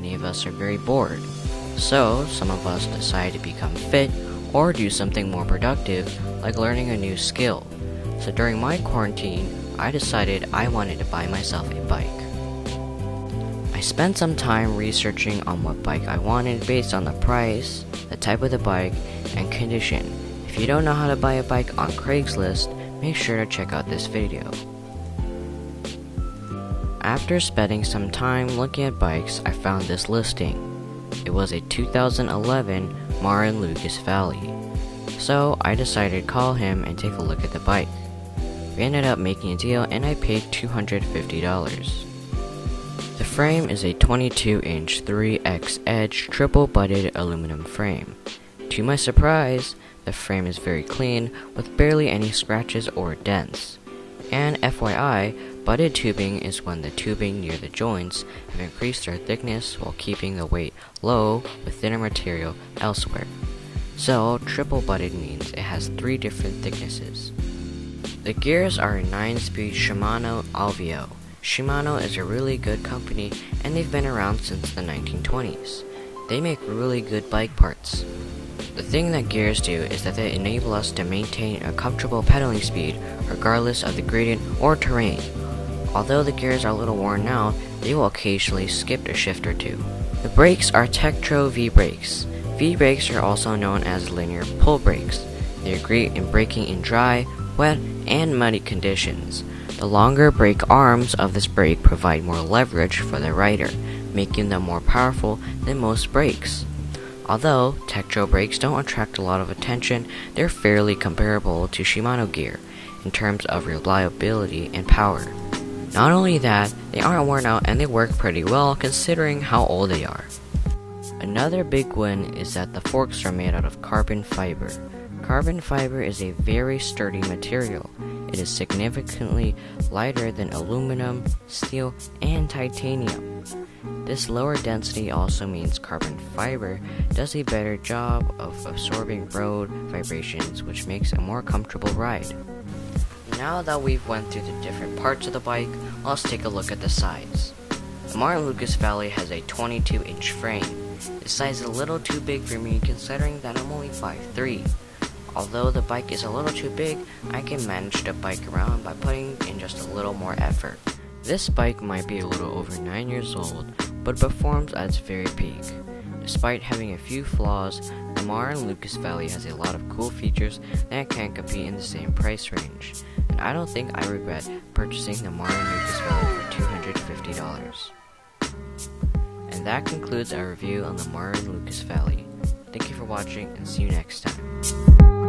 many of us are very bored. So, some of us decide to become fit or do something more productive, like learning a new skill. So, during my quarantine, I decided I wanted to buy myself a bike. I spent some time researching on what bike I wanted based on the price, the type of the bike, and condition. If you don't know how to buy a bike on Craigslist, make sure to check out this video. After spending some time looking at bikes, I found this listing. It was a 2011 Marin Lucas Valley. So I decided to call him and take a look at the bike. We ended up making a deal and I paid $250. The frame is a 22 inch 3X Edge triple butted aluminum frame. To my surprise, the frame is very clean with barely any scratches or dents. And FYI, butted tubing is when the tubing near the joints have increased their thickness while keeping the weight low with thinner material elsewhere. So, triple butted means it has three different thicknesses. The gears are a 9 speed Shimano Alivio. Shimano is a really good company and they've been around since the 1920s. They make really good bike parts. The thing that gears do is that they enable us to maintain a comfortable pedaling speed regardless of the gradient or terrain. Although the gears are a little worn now, they will occasionally skip a shift or two. The brakes are Tektro V brakes. V brakes are also known as linear pull brakes. They are great in braking in dry, wet, and muddy conditions. The longer brake arms of this brake provide more leverage for the rider, making them more powerful than most brakes. Although Tektro brakes don't attract a lot of attention, they're fairly comparable to Shimano gear in terms of reliability and power. Not only that, they aren't worn out and they work pretty well considering how old they are. Another big win is that the forks are made out of carbon fiber. Carbon fiber is a very sturdy material. It is significantly lighter than aluminum, steel, and titanium. This lower density also means carbon fiber does a better job of absorbing road vibrations, which makes a more comfortable ride. Now that we've went through the different parts of the bike, let's take a look at the size. The Marin Lucas Valley has a 22 inch frame. This size is a little too big for me considering that I'm only 5'3". Although the bike is a little too big, I can manage to bike around by putting in just a little more effort. This bike might be a little over 9 years old, but performs at its very peak. Despite having a few flaws, the Marin Lucas Valley has a lot of cool features that can't compete in the same price range, and I don't think I regret purchasing the Marin Lucas Valley for $250. And that concludes our review on the Marin Lucas Valley. Thank you for watching and see you next time.